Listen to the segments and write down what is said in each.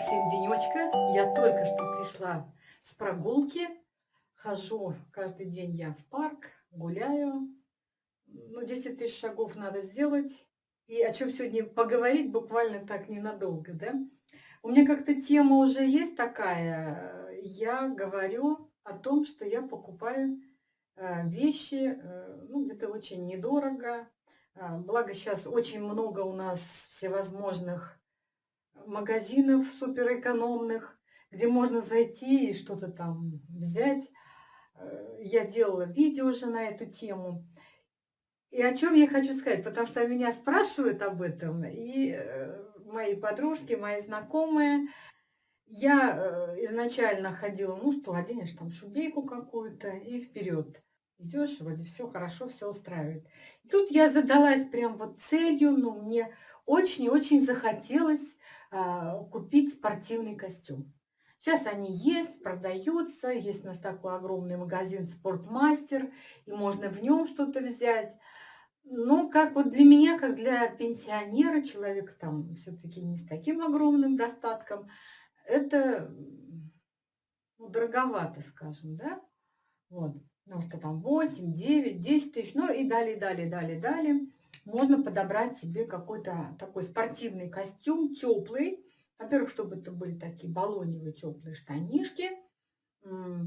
всем денечка. Я только что пришла с прогулки. Хожу каждый день я в парк, гуляю. Ну, 10 тысяч шагов надо сделать. И о чем сегодня поговорить буквально так ненадолго, да? У меня как-то тема уже есть такая. Я говорю о том, что я покупаю э, вещи, э, ну, это очень недорого. А, благо сейчас очень много у нас всевозможных магазинов суперэкономных, где можно зайти и что-то там взять. Э, я делала видео уже на эту тему. И о чем я хочу сказать, потому что меня спрашивают об этом, и э, мои подружки, мои знакомые. Я э, изначально ходила, ну что, оденешь там шубейку какую-то и вперед. Идешь, вроде все хорошо, все устраивает. И тут я задалась прям вот целью, ну мне очень-очень захотелось а, купить спортивный костюм. Сейчас они есть, продаются. Есть у нас такой огромный магазин «Спортмастер», и можно в нем что-то взять. Но как вот для меня, как для пенсионера, человека там все-таки не с таким огромным достатком, это ну, дороговато, скажем, да? Вот, потому что там 8, 9, 10 тысяч, ну и далее, далее, далее, далее можно подобрать себе какой-то такой спортивный костюм, теплый. Во-первых, чтобы это были такие баллоневые теплые штанишки,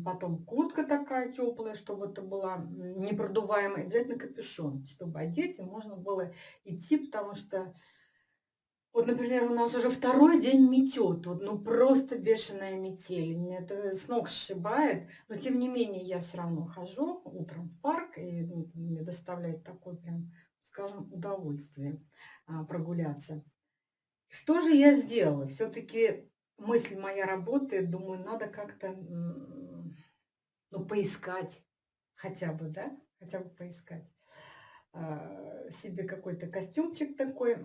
потом куртка такая теплая, чтобы это была непродуваемая, обязательно капюшон, чтобы одеть, и можно было идти, потому что вот, например, у нас уже второй день метет, вот, ну просто бешеная метель, мне это с ног сшибает, но тем не менее я все равно хожу утром в парк, и ну, мне доставляет такой прям скажем, удовольствие а, прогуляться. Что же я сделала? Все-таки мысль моя работает, думаю, надо как-то ну, поискать хотя бы, да, хотя бы поискать а, себе какой-то костюмчик такой.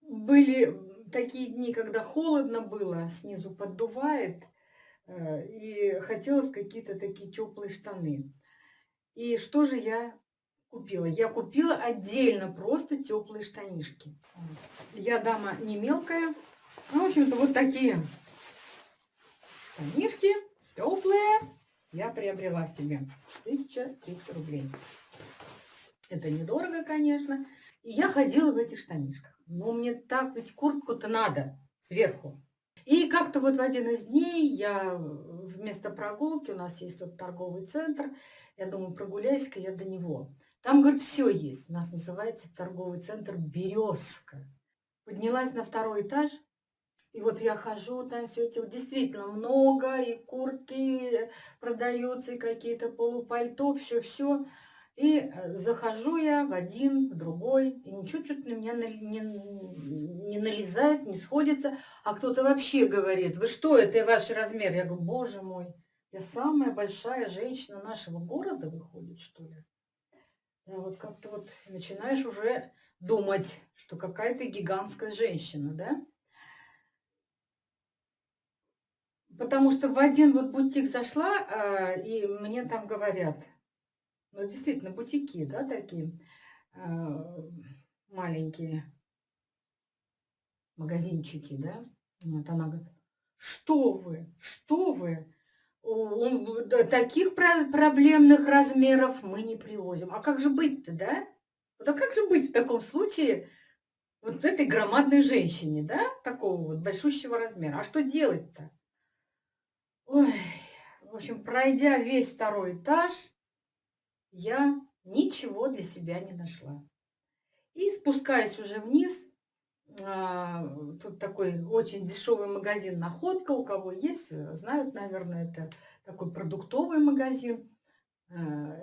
Были такие дни, когда холодно было, снизу поддувает, э, и хотелось какие-то такие теплые штаны. И что же я купила? Я купила отдельно просто теплые штанишки. Я дама не мелкая. Ну, в общем-то, вот такие штанишки теплые я приобрела себе. 1300 рублей. Это недорого, конечно. И я ходила в этих штанишках. Но мне так ведь куртку-то надо сверху. И как-то вот в один из дней я вместо прогулки, у нас есть вот торговый центр, я думаю, прогуляюсь-ка я до него. Там, говорит, все есть. У нас называется торговый центр «Березка». Поднялась на второй этаж, и вот я хожу, там все эти действительно много, и куртки продаются, и какие-то полупальто, все-все. И э, захожу я в один, в другой, и ничего что-то на меня не, не налезает, не сходится. А кто-то вообще говорит, вы что, это ваш размер? Я говорю, боже мой, я самая большая женщина нашего города, выходит, что ли? Да, вот как-то вот начинаешь уже думать, что какая-то гигантская женщина, да? Потому что в один вот бутик зашла, а, и мне там говорят, ну, действительно, бутики, да, такие а, маленькие магазинчики, да. Вот она говорит, что вы, что вы, таких проблемных размеров мы не привозим. А как же быть-то, да? Вот а как же быть в таком случае вот этой громадной женщине, да, такого вот большущего размера? А что делать-то? Ой, в общем, пройдя весь второй этаж, я ничего для себя не нашла. И спускаясь уже вниз, тут такой очень дешевый магазин «Находка», у кого есть, э, знают, наверное, это такой продуктовый магазин. А,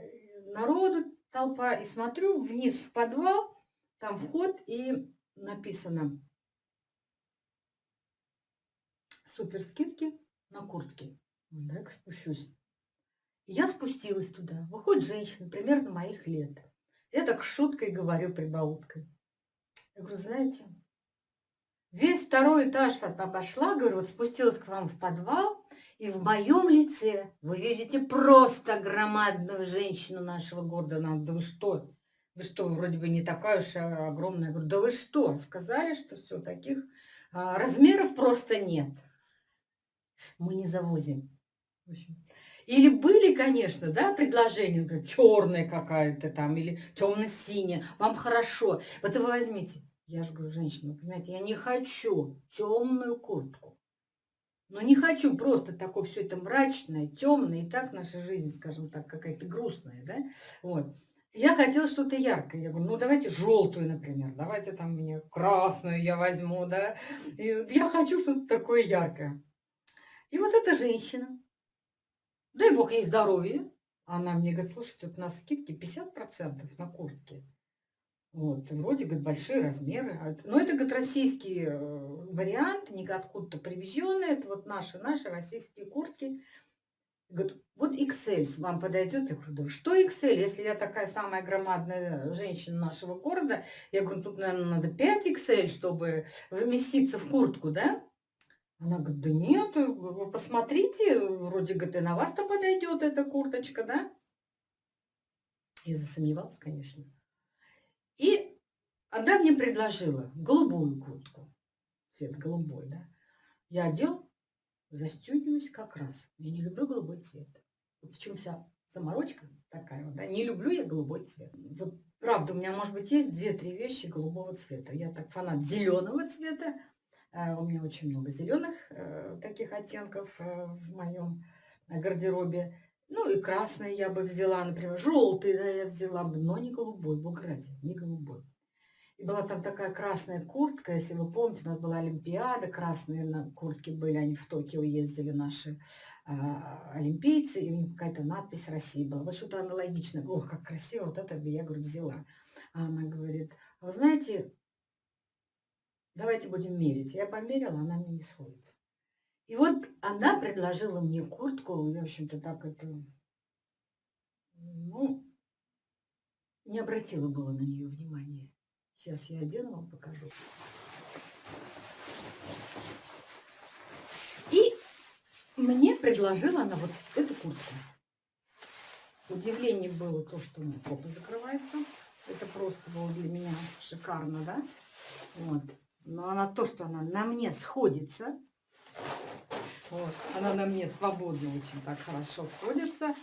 народу толпа, и смотрю вниз в подвал, там вход, и написано «Супер скидки на куртки». Так, спущусь. я спустилась туда. Выходит женщина, примерно моих лет. Я так шуткой говорю, прибауткой. Я говорю, знаете, Весь второй этаж обошла, говорю, вот спустилась к вам в подвал, и в моем лице вы видите просто громадную женщину нашего города. Она, да вы что? Вы что, вроде бы не такая уж огромная. Я говорю, да вы что? Сказали, что все, таких а, размеров просто нет. Мы не завозим. Или были, конечно, да, предложения, например, черная какая-то там, или темно-синяя, вам хорошо. Вот вы возьмите, я же говорю, женщина, понимаете, я не хочу темную куртку. Но не хочу просто такое все это мрачное, темное, и так наша жизнь, скажем так, какая-то грустная, да, вот. Я хотела что-то яркое. Я говорю, ну давайте желтую, например, давайте там мне красную я возьму, да. И я хочу что-то такое яркое. И вот эта женщина, дай бог ей здоровье, она мне говорит, слушайте, тут у нас скидки 50% на куртки. Вот, вроде, говорит, большие размеры. А но это, говорит, российский э, вариант, не откуда-то привезенный. Это вот наши, наши российские куртки. Говорит, вот XL вам подойдет. Я говорю, что XL, если я такая самая громадная женщина нашего города? Я говорю, тут, наверное, надо 5 XL, чтобы вместиться в куртку, да? Она говорит, да нет, вы посмотрите, вроде, говорит, и на вас-то подойдет эта курточка, да? Я засомневалась, конечно. И она мне предложила голубую куртку, цвет голубой, да. Я одел, застегиваюсь как раз. Я не люблю голубой цвет. Вот в чем вся заморочка такая вот, да. Не люблю я голубой цвет. Вот правда, у меня, может быть, есть две-три вещи голубого цвета. Я так фанат зеленого цвета. Э, у меня очень много зеленых э, таких оттенков э, в моем гардеробе. Ну и красный я бы взяла, например, желтый да, я взяла бы, но не голубой, бог ради, не голубой. И была там такая красная куртка, если вы помните, у нас была Олимпиада, красные на куртки были, они в Токио ездили, наши а, олимпийцы, и у них какая-то надпись России была. Вот что-то аналогичное. Ох, как красиво, вот это я, говорю, взяла. А она говорит, «А вы знаете, давайте будем мерить. Я померила, она мне не сходится. И вот она предложила мне куртку, я, в общем-то, так это, ну, не обратила было на нее внимания. Сейчас я одену, вам покажу. И мне предложила она вот эту куртку. Удивление было то, что у меня попа закрывается. Это просто было для меня шикарно, да? Вот. Но она то, что она на мне сходится, вот. Она на мне свободно очень так хорошо сходится.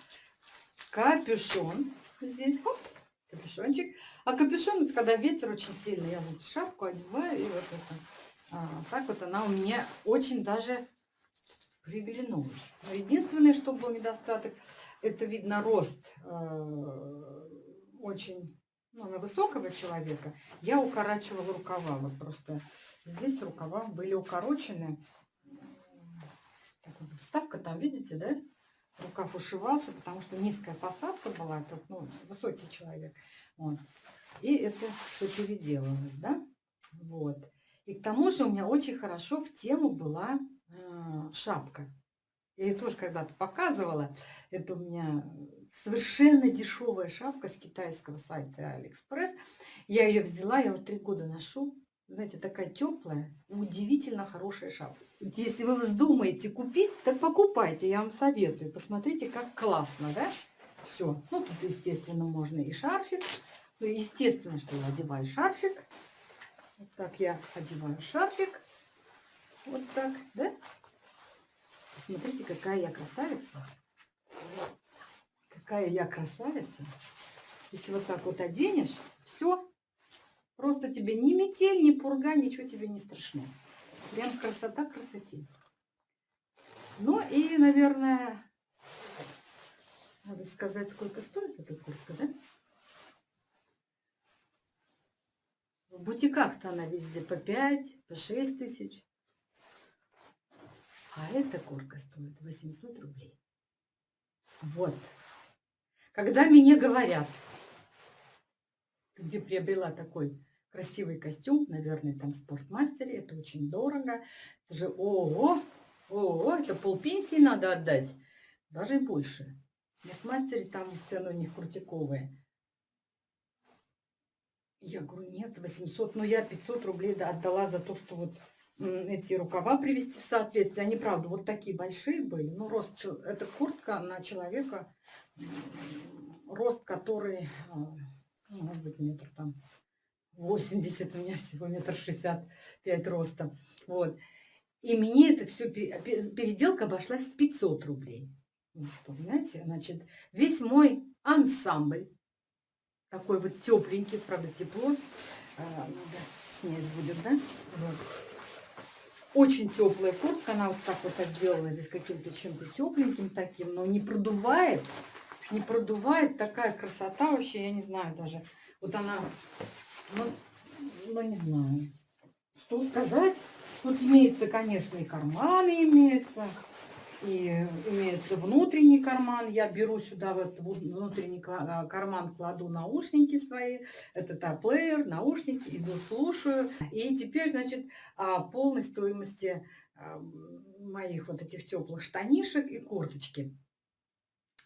Капюшон здесь. Хоп, капюшончик. А капюшон, когда ветер очень сильный. Я вот шапку одеваю, и вот это. А, так вот она у меня очень даже приглянулась. Но единственное, что был недостаток, это видно рост э, очень ну, на высокого человека. Я укорачивала рукава. Вот просто здесь рукава были укорочены. Вставка там, видите, да? Рукав ушивался, потому что низкая посадка была. Это, ну, высокий человек. Вот. И это все переделалось, да? Вот. И к тому же у меня очень хорошо в тему была э, шапка. Я ее тоже когда-то показывала. Это у меня совершенно дешевая шапка с китайского сайта Алиэкспресс. Я ее взяла, я уже три года ношу знаете, такая теплая, удивительно хорошая шапка. Если вы вздумаете купить, так покупайте, я вам советую. Посмотрите, как классно, да? Все. Ну, тут, естественно, можно и шарфик. Ну, естественно, что я одеваю шарфик. Вот так я одеваю шарфик. Вот так, да? Посмотрите, какая я красавица. Какая я красавица. Если вот так вот оденешь, все, Просто тебе ни метель, ни пурга, ничего тебе не страшно. Прям красота красоте. Ну и, наверное, надо сказать, сколько стоит эта куртка, да? В бутиках-то она везде по 5, по 6 тысяч. А эта куртка стоит 800 рублей. Вот. Когда мне говорят, где приобрела такой красивый костюм, наверное, там в спортмастере, это очень дорого. Это же, ого, ого, это полпенсии надо отдать, даже и больше. В спортмастере там цены у них крутиковые. Я говорю, нет, 800, но я 500 рублей отдала за то, что вот эти рукава привести в соответствие. Они, правда, вот такие большие были. Ну, рост, это куртка на человека, рост который, а, ну, может быть, метр там 80, у меня всего метр шестьдесят пять роста. Вот. И мне это все, переделка обошлась в 500 рублей. Понимаете, значит, весь мой ансамбль, такой вот тепленький, правда, тепло, а, надо снять будет, да? Вот. Очень теплая куртка, она вот так вот отделана здесь каким-то чем-то тепленьким таким, но не продувает, не продувает, такая красота вообще, я не знаю даже. Вот она, ну, ну не знаю, что сказать. Тут имеется, конечно, и карманы имеются, и имеется внутренний карман. Я беру сюда в этот внутренний а, карман, кладу наушники свои. Это та плеер, наушники, иду слушаю. И теперь, значит, о полной стоимости а, моих вот этих теплых штанишек и курточки.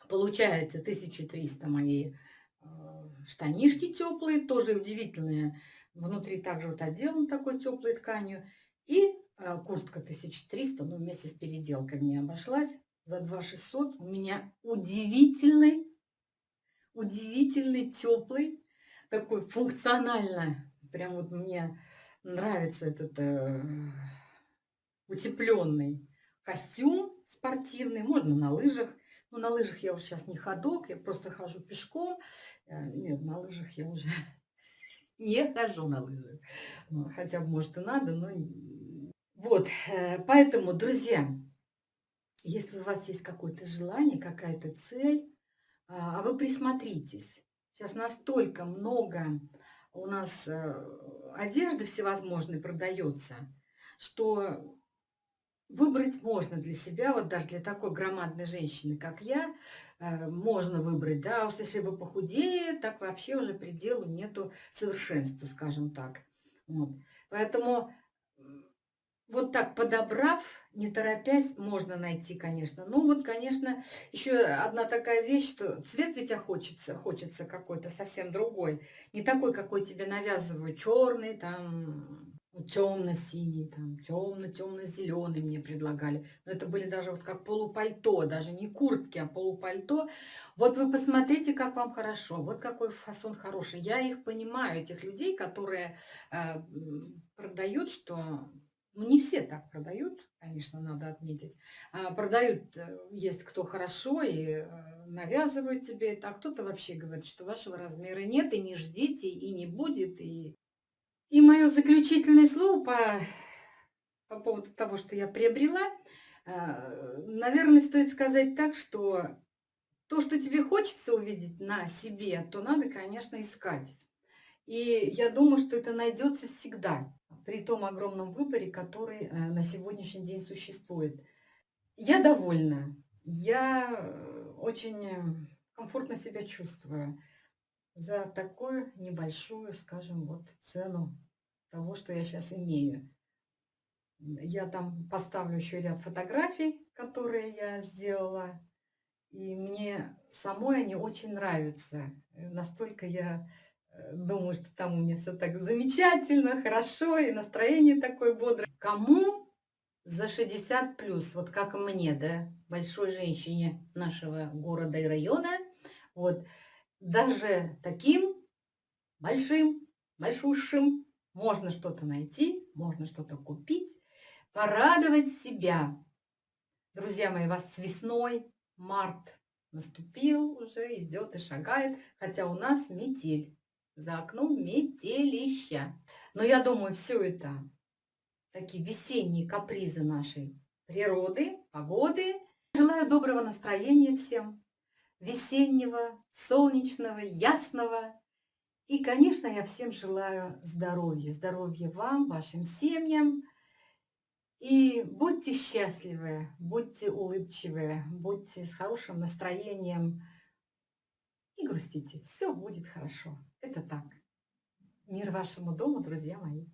Получается 1300 мои а, штанишки теплые, тоже удивительные. Внутри также вот отделан такой теплой тканью. И а, куртка 1300, ну, вместе с переделкой мне обошлась за 2600. У меня удивительный, удивительный, теплый, такой функционально. Прям вот мне нравится этот э, утепленный костюм спортивный. Можно на лыжах. Ну, на лыжах я уже сейчас не ходок, я просто хожу пешком. Э, нет, на лыжах я уже не хожу на лыжах. Ну, хотя может, и надо, но вот, э, поэтому, друзья, если у вас есть какое-то желание, какая-то цель, а, а вы присмотритесь. Сейчас настолько много у нас э, одежды всевозможной продается, что выбрать можно для себя, вот даже для такой громадной женщины, как я, э, можно выбрать, да, уж если вы похудее, так вообще уже пределу нету совершенства, скажем так. Вот. Поэтому вот так подобрав, не торопясь, можно найти, конечно. Ну вот, конечно, еще одна такая вещь, что цвет ведь хочется, хочется какой-то совсем другой. Не такой, какой тебе навязывают, черный, там, темно-синий, там, темно-темно-зеленый мне предлагали. Но это были даже вот как полупальто, даже не куртки, а полупальто. Вот вы посмотрите, как вам хорошо, вот какой фасон хороший. Я их понимаю, этих людей, которые э, продают, что ну, не все так продают, конечно, надо отметить. А продают, э, есть кто хорошо и э, навязывают тебе это, а кто-то вообще говорит, что вашего размера нет, и не ждите, и не будет. И, и мое заключительное слово по, по поводу того, что я приобрела, э, наверное, стоит сказать так, что то, что тебе хочется увидеть на себе, то надо, конечно, искать. И я думаю, что это найдется всегда при том огромном выборе, который э, на сегодняшний день существует. Я довольна. Я э, очень комфортно себя чувствую за такую небольшую, скажем, вот цену того, что я сейчас имею. Я там поставлю еще ряд фотографий, которые я сделала. И мне самой они очень нравятся. Настолько я Э, думаю, что там у меня все так замечательно, хорошо, и настроение такое бодрое. Кому за 60 плюс, вот как мне, да, большой женщине нашего города и района, вот, даже таким большим, большущим можно что-то найти, можно что-то купить, порадовать себя. Друзья мои, вас с весной, март наступил уже, идет и шагает, хотя у нас метель за окном метелища. Но я думаю, все это такие весенние капризы нашей природы, погоды. Желаю доброго настроения всем, весеннего, солнечного, ясного. И, конечно, я всем желаю здоровья. Здоровья вам, вашим семьям. И будьте счастливы, будьте улыбчивы, будьте с хорошим настроением. Не грустите, все будет хорошо. Это так. Мир вашему дому, друзья мои.